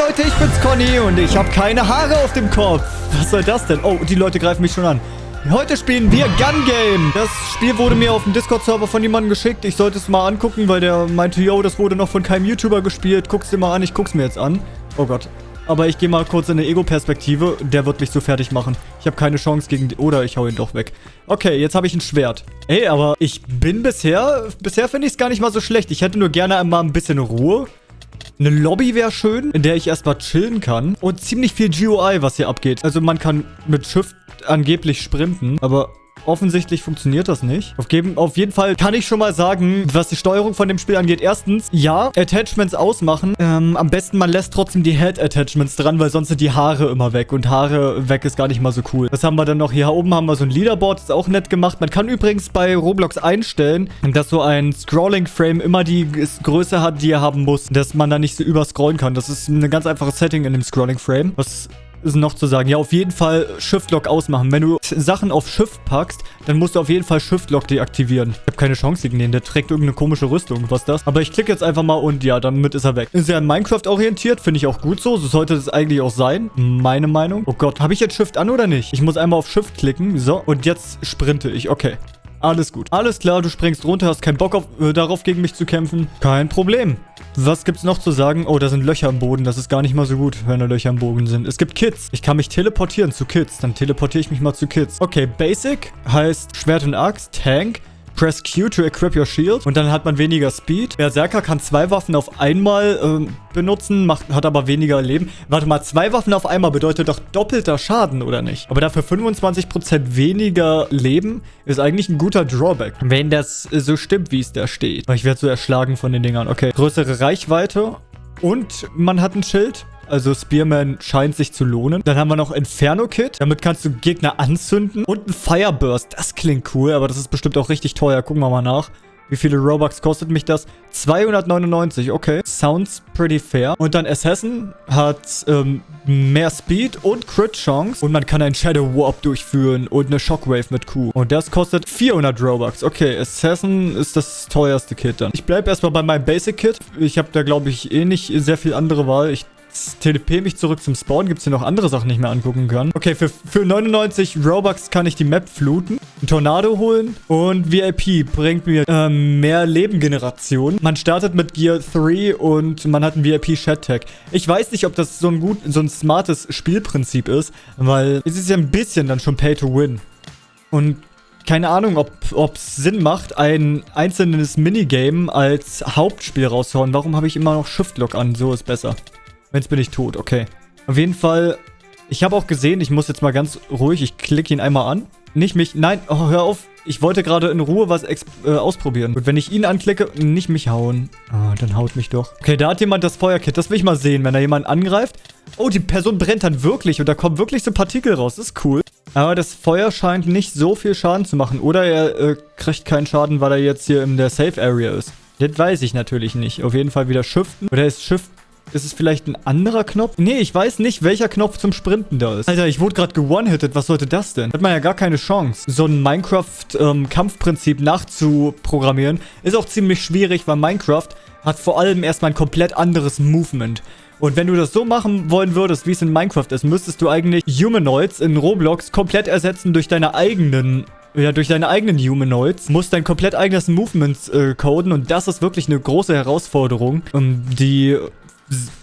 Leute, ich bin's Conny und ich habe keine Haare auf dem Kopf. Was soll das denn? Oh, die Leute greifen mich schon an. Heute spielen wir Gun Game. Das Spiel wurde mir auf dem Discord-Server von jemandem geschickt. Ich sollte es mal angucken, weil der meinte, yo, das wurde noch von keinem YouTuber gespielt. Guck's dir mal an, ich guck's mir jetzt an. Oh Gott. Aber ich gehe mal kurz in eine Ego-Perspektive. Der wird mich so fertig machen. Ich habe keine Chance gegen... Oder ich hau ihn doch weg. Okay, jetzt habe ich ein Schwert. Ey, aber ich bin bisher... Bisher finde ich es gar nicht mal so schlecht. Ich hätte nur gerne einmal ein bisschen Ruhe. Eine Lobby wäre schön, in der ich erstmal chillen kann. Und ziemlich viel GUI, was hier abgeht. Also man kann mit Shift angeblich sprinten, aber Offensichtlich funktioniert das nicht. Auf, auf, jeden Fall kann ich schon mal sagen, was die Steuerung von dem Spiel angeht. Erstens, ja, Attachments ausmachen. Ähm, am besten, man lässt trotzdem die Head-Attachments dran, weil sonst sind die Haare immer weg. Und Haare weg ist gar nicht mal so cool. Was haben wir dann noch? Hier oben haben wir so ein Leaderboard. Ist auch nett gemacht. Man kann übrigens bei Roblox einstellen, dass so ein Scrolling-Frame immer die Größe hat, die er haben muss. Dass man da nicht so überscrollen kann. Das ist ein ganz einfaches Setting in dem Scrolling-Frame. Was noch zu sagen? Ja, auf jeden Fall Shift-Lock ausmachen. Wenn du Sachen auf Shift packst, dann musst du auf jeden Fall Shift-Lock deaktivieren. Ich habe keine Chance gegen den. Der trägt irgendeine komische Rüstung. Was ist das? Aber ich klicke jetzt einfach mal und ja, damit ist er weg. Ist ja an Minecraft orientiert. Finde ich auch gut so. So sollte es eigentlich auch sein. Meine Meinung. Oh Gott, habe ich jetzt Shift an oder nicht? Ich muss einmal auf Shift klicken. So, und jetzt sprinte ich. Okay. Alles gut. Alles klar, du springst runter, hast keinen Bock auf, äh, darauf, gegen mich zu kämpfen. Kein Problem. Was gibt's noch zu sagen? Oh, da sind Löcher im Boden. Das ist gar nicht mal so gut, wenn da Löcher im Boden sind. Es gibt Kids. Ich kann mich teleportieren zu Kids. Dann teleportiere ich mich mal zu Kids. Okay, Basic heißt Schwert und Axt, Tank. Press Q to equip your shield. Und dann hat man weniger Speed. Berserker kann zwei Waffen auf einmal ähm, benutzen, macht, hat aber weniger Leben. Warte mal, zwei Waffen auf einmal bedeutet doch doppelter Schaden, oder nicht? Aber dafür 25% weniger Leben ist eigentlich ein guter Drawback. Wenn das so stimmt, wie es da steht. Ich werde so erschlagen von den Dingern. Okay, größere Reichweite. Und man hat ein Schild. Also Spearman scheint sich zu lohnen. Dann haben wir noch Inferno-Kit. Damit kannst du Gegner anzünden. Und ein Fireburst. Das klingt cool, aber das ist bestimmt auch richtig teuer. Gucken wir mal nach. Wie viele Robux kostet mich das? 299, okay. Sounds pretty fair. Und dann Assassin hat ähm, mehr Speed und Crit Chance. Und man kann einen Shadow Warp durchführen und eine Shockwave mit Q. Und das kostet 400 Robux. Okay, Assassin ist das teuerste Kit dann. Ich bleibe erstmal bei meinem Basic Kit. Ich habe da, glaube ich, eh nicht sehr viel andere Wahl. Ich TDP mich zurück zum Spawn. Gibt es hier noch andere Sachen, die ich mir angucken kann? Okay, für, für 99 Robux kann ich die Map fluten, einen Tornado holen und VIP bringt mir ähm, mehr Lebengeneration. Man startet mit Gear 3 und man hat einen VIP Shed Tag. Ich weiß nicht, ob das so ein gut, so ein smartes Spielprinzip ist, weil es ist ja ein bisschen dann schon Pay to Win. Und keine Ahnung, ob es Sinn macht, ein einzelnes Minigame als Hauptspiel rauszuhauen. Warum habe ich immer noch Shift Lock an? So ist besser. Jetzt bin ich tot, okay. Auf jeden Fall, ich habe auch gesehen, ich muss jetzt mal ganz ruhig, ich klicke ihn einmal an. Nicht mich, nein, oh, hör auf. Ich wollte gerade in Ruhe was äh, ausprobieren. Und wenn ich ihn anklicke, nicht mich hauen. Ah, dann haut mich doch. Okay, da hat jemand das Feuerkit. Das will ich mal sehen, wenn da jemand angreift. Oh, die Person brennt dann wirklich und da kommen wirklich so Partikel raus. Das ist cool. Aber das Feuer scheint nicht so viel Schaden zu machen. Oder er äh, kriegt keinen Schaden, weil er jetzt hier in der Safe Area ist. Das weiß ich natürlich nicht. Auf jeden Fall wieder shiften. Oder ist Shift ist es vielleicht ein anderer Knopf? Nee, ich weiß nicht, welcher Knopf zum Sprinten da ist. Alter, ich wurde gerade gewone-hitted. Was sollte das denn? Hat man ja gar keine Chance. So ein Minecraft-Kampfprinzip ähm, nachzuprogrammieren ist auch ziemlich schwierig, weil Minecraft hat vor allem erstmal ein komplett anderes Movement. Und wenn du das so machen wollen würdest, wie es in Minecraft ist, müsstest du eigentlich Humanoids in Roblox komplett ersetzen durch deine eigenen ja, durch deine eigenen Humanoids, musst dein komplett eigenes Movement äh, coden und das ist wirklich eine große Herausforderung, um die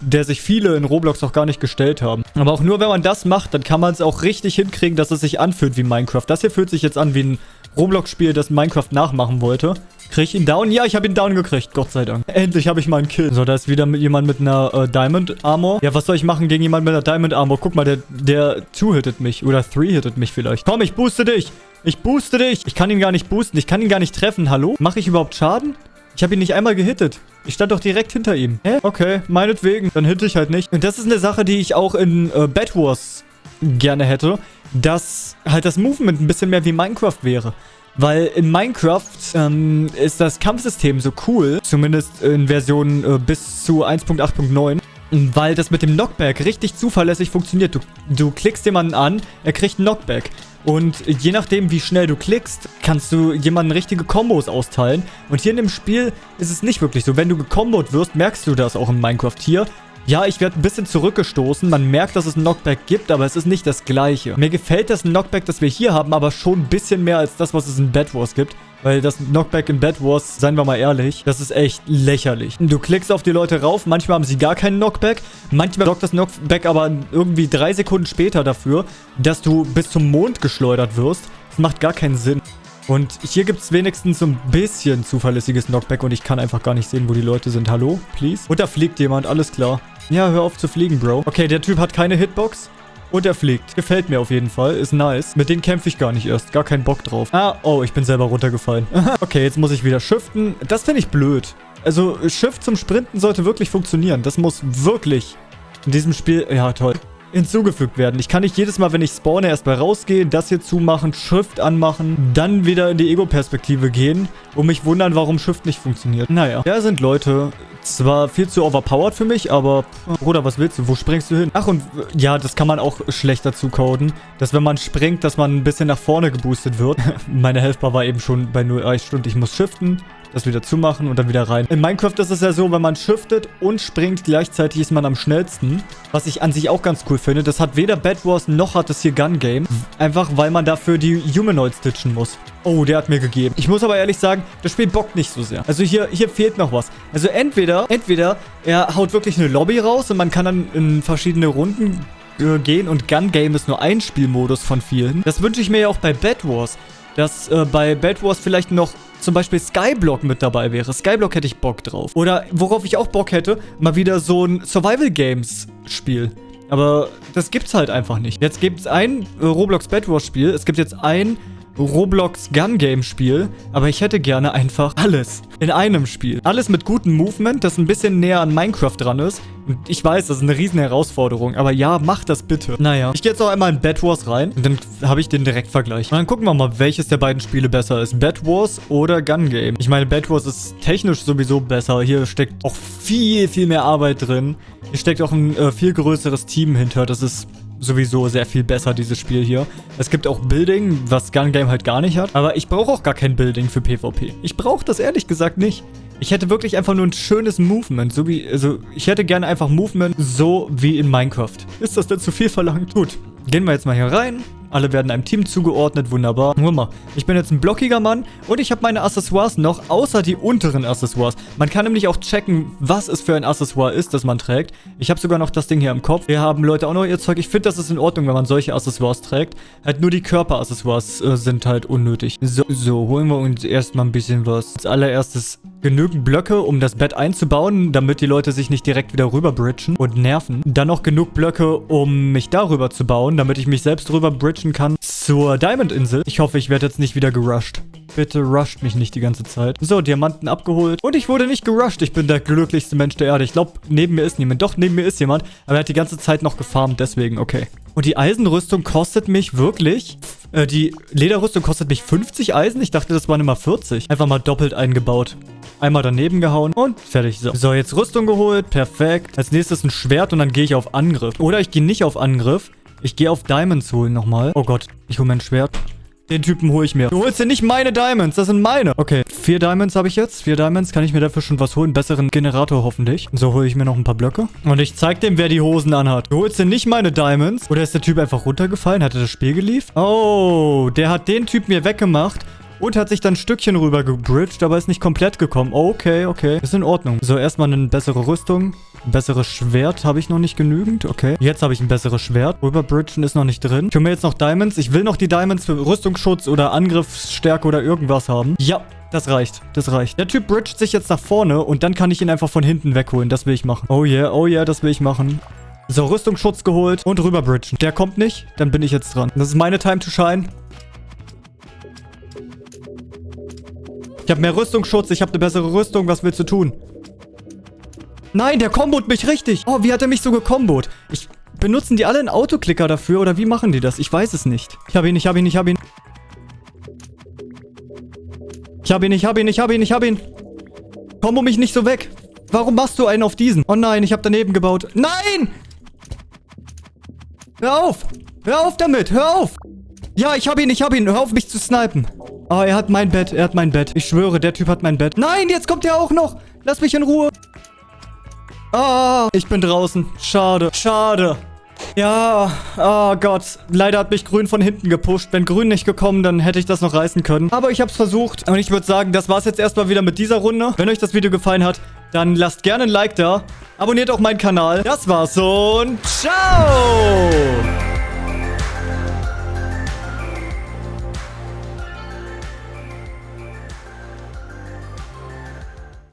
der sich viele in Roblox noch gar nicht gestellt haben. Aber auch nur, wenn man das macht, dann kann man es auch richtig hinkriegen, dass es sich anfühlt wie Minecraft. Das hier fühlt sich jetzt an wie ein Roblox-Spiel, das Minecraft nachmachen wollte. Krieg ich ihn down? Ja, ich habe ihn down gekriegt. Gott sei Dank. Endlich habe ich mal einen Kill. So, da ist wieder jemand mit einer äh, Diamond Armor. Ja, was soll ich machen gegen jemanden mit einer Diamond Armor? Guck mal, der, der two-hittet mich. Oder three-hittet mich vielleicht. Komm, ich booste dich. Ich booste dich. Ich kann ihn gar nicht boosten. Ich kann ihn gar nicht treffen. Hallo? Mache ich überhaupt Schaden? Ich habe ihn nicht einmal gehittet. Ich stand doch direkt hinter ihm. Hä? Okay, meinetwegen. Dann hitte ich halt nicht. Und das ist eine Sache, die ich auch in äh, Bad Wars gerne hätte. Dass halt das Movement ein bisschen mehr wie Minecraft wäre. Weil in Minecraft ähm, ist das Kampfsystem so cool. Zumindest in Version äh, bis zu 1.8.9. Weil das mit dem Knockback richtig zuverlässig funktioniert. Du, du klickst jemanden an, er kriegt einen Knockback. Und je nachdem, wie schnell du klickst, kannst du jemanden richtige Kombos austeilen. Und hier in dem Spiel ist es nicht wirklich so. Wenn du gekombot wirst, merkst du das auch in Minecraft hier. Ja, ich werde ein bisschen zurückgestoßen. Man merkt, dass es ein Knockback gibt, aber es ist nicht das gleiche. Mir gefällt das Knockback, das wir hier haben, aber schon ein bisschen mehr als das, was es in Bed Wars gibt. Weil das Knockback in Bed Wars, seien wir mal ehrlich, das ist echt lächerlich. Du klickst auf die Leute rauf, manchmal haben sie gar keinen Knockback. Manchmal sorgt das Knockback aber irgendwie drei Sekunden später dafür, dass du bis zum Mond geschleudert wirst. Das macht gar keinen Sinn. Und hier gibt es wenigstens so ein bisschen zuverlässiges Knockback und ich kann einfach gar nicht sehen, wo die Leute sind. Hallo? Please? Und da fliegt jemand, alles klar. Ja, hör auf zu fliegen, Bro. Okay, der Typ hat keine Hitbox. Und er fliegt. Gefällt mir auf jeden Fall. Ist nice. Mit denen kämpfe ich gar nicht erst. Gar keinen Bock drauf. Ah, oh, ich bin selber runtergefallen. okay, jetzt muss ich wieder shiften. Das finde ich blöd. Also, Shift zum Sprinten sollte wirklich funktionieren. Das muss wirklich in diesem Spiel... Ja, toll hinzugefügt werden. Ich kann nicht jedes Mal, wenn ich spawne, erstmal rausgehen, das hier zumachen, Shift anmachen, dann wieder in die Ego-Perspektive gehen und mich wundern, warum Shift nicht funktioniert. Naja, da sind Leute, zwar viel zu overpowered für mich, aber Bruder, was willst du? Wo springst du hin? Ach und ja, das kann man auch schlechter zucoden, dass wenn man springt, dass man ein bisschen nach vorne geboostet wird. Meine Helfbar war eben schon bei 0 ah, Stunden. Ich muss shiften das wieder zumachen und dann wieder rein. In Minecraft ist es ja so, wenn man shiftet und springt, gleichzeitig ist man am schnellsten. Was ich an sich auch ganz cool finde. Das hat weder Bad Wars noch hat es hier Gun Game. Einfach, weil man dafür die Humanoids stitchen muss. Oh, der hat mir gegeben. Ich muss aber ehrlich sagen, das Spiel bockt nicht so sehr. Also hier, hier fehlt noch was. Also entweder, entweder er haut wirklich eine Lobby raus und man kann dann in verschiedene Runden äh, gehen und Gun Game ist nur ein Spielmodus von vielen. Das wünsche ich mir ja auch bei Bad Wars dass äh, bei Bad Wars vielleicht noch zum Beispiel Skyblock mit dabei wäre. Skyblock hätte ich Bock drauf. Oder worauf ich auch Bock hätte, mal wieder so ein Survival Games Spiel. Aber das gibt's halt einfach nicht. Jetzt gibt's ein äh, Roblox Bad Wars Spiel. Es gibt jetzt ein Roblox Gun Game Spiel, aber ich hätte gerne einfach alles in einem Spiel. Alles mit gutem Movement, das ein bisschen näher an Minecraft dran ist. Und ich weiß, das ist eine riesen Herausforderung, aber ja, mach das bitte. Naja, ich gehe jetzt auch einmal in Bad Wars rein und dann habe ich den Direktvergleich. Und dann gucken wir mal, welches der beiden Spiele besser ist. Bad Wars oder Gun Game. Ich meine, Bad Wars ist technisch sowieso besser. Hier steckt auch viel, viel mehr Arbeit drin. Hier steckt auch ein äh, viel größeres Team hinter. Das ist sowieso sehr viel besser, dieses Spiel hier. Es gibt auch Building, was Gun Game halt gar nicht hat. Aber ich brauche auch gar kein Building für PvP. Ich brauche das ehrlich gesagt nicht. Ich hätte wirklich einfach nur ein schönes Movement. So wie, also ich hätte gerne einfach Movement so wie in Minecraft. Ist das denn zu viel verlangt? Gut, gehen wir jetzt mal hier rein. Alle werden einem Team zugeordnet, wunderbar. Guck mal, ich bin jetzt ein blockiger Mann und ich habe meine Accessoires noch, außer die unteren Accessoires. Man kann nämlich auch checken, was es für ein Accessoire ist, das man trägt. Ich habe sogar noch das Ding hier im Kopf. Wir haben Leute auch noch ihr Zeug. Ich finde, das ist in Ordnung, wenn man solche Accessoires trägt. Halt nur die Körperaccessoires äh, sind halt unnötig. So, so, holen wir uns erstmal ein bisschen was. Als allererstes genügend Blöcke, um das Bett einzubauen, damit die Leute sich nicht direkt wieder rüber bridgen und nerven. Dann noch genug Blöcke, um mich darüber zu bauen, damit ich mich selbst rüber bridgen kann zur Diamond-Insel. Ich hoffe, ich werde jetzt nicht wieder gerusht. Bitte rusht mich nicht die ganze Zeit. So, Diamanten abgeholt. Und ich wurde nicht gerusht. Ich bin der glücklichste Mensch der Erde. Ich glaube, neben mir ist niemand. Doch, neben mir ist jemand. Aber er hat die ganze Zeit noch gefarmt. Deswegen, okay. Und die Eisenrüstung kostet mich wirklich... Äh, die Lederrüstung kostet mich 50 Eisen. Ich dachte, das waren immer 40. Einfach mal doppelt eingebaut. Einmal daneben gehauen und fertig. So. so, jetzt Rüstung geholt. Perfekt. Als nächstes ein Schwert und dann gehe ich auf Angriff. Oder ich gehe nicht auf Angriff. Ich gehe auf Diamonds holen nochmal. Oh Gott, ich hole mein Schwert. Den Typen hole ich mir. Du holst dir nicht meine Diamonds, das sind meine. Okay, vier Diamonds habe ich jetzt. Vier Diamonds, kann ich mir dafür schon was holen? Besseren Generator hoffentlich. So hole ich mir noch ein paar Blöcke. Und ich zeig dem, wer die Hosen anhat. Du holst dir nicht meine Diamonds. Oder ist der Typ einfach runtergefallen? Hat er das Spiel geliefert? Oh, der hat den Typ mir weggemacht. Und hat sich dann ein Stückchen rüber gebridged, aber ist nicht komplett gekommen. Okay, okay. Ist in Ordnung. So, erstmal eine bessere Rüstung. Ein besseres Schwert habe ich noch nicht genügend. Okay. Jetzt habe ich ein besseres Schwert. Rüberbridgen ist noch nicht drin. Ich hole mir jetzt noch Diamonds. Ich will noch die Diamonds für Rüstungsschutz oder Angriffsstärke oder irgendwas haben. Ja, das reicht. Das reicht. Der Typ bridget sich jetzt nach vorne und dann kann ich ihn einfach von hinten wegholen. Das will ich machen. Oh yeah, oh yeah, das will ich machen. So, Rüstungsschutz geholt und rüberbridgen. Der kommt nicht, dann bin ich jetzt dran. Das ist meine Time to shine. Ich habe mehr Rüstungsschutz, ich habe eine bessere Rüstung. Was willst du tun? Nein, der kombot mich richtig. Oh, wie hat er mich so gekombot? Ich... Benutzen die alle einen Autoklicker dafür oder wie machen die das? Ich weiß es nicht. Ich habe ihn, ich habe ihn, ich habe ihn. Ich habe ihn, ich habe ihn, ich habe ihn, ich habe ihn. Kombo mich nicht so weg. Warum machst du einen auf diesen? Oh nein, ich habe daneben gebaut. Nein! Hör auf! Hör auf damit! Hör auf! Ja, ich habe ihn, ich habe ihn. Hör auf, mich zu snipen. Oh, er hat mein Bett. Er hat mein Bett. Ich schwöre, der Typ hat mein Bett. Nein, jetzt kommt er auch noch. Lass mich in Ruhe. Ah, ich bin draußen. Schade, schade. Ja, oh Gott. Leider hat mich Grün von hinten gepusht. Wenn Grün nicht gekommen, dann hätte ich das noch reißen können. Aber ich habe es versucht. Und ich würde sagen, das war es jetzt erstmal wieder mit dieser Runde. Wenn euch das Video gefallen hat, dann lasst gerne ein Like da. Abonniert auch meinen Kanal. Das war's und ciao!